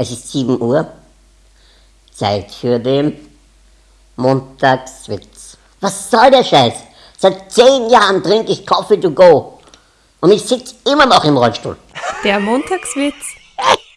Es ist 7 Uhr. Zeit für den Montagswitz. Was soll der Scheiß? Seit 10 Jahren trinke ich Coffee to go. Und ich sitze immer noch im Rollstuhl. Der Montagswitz.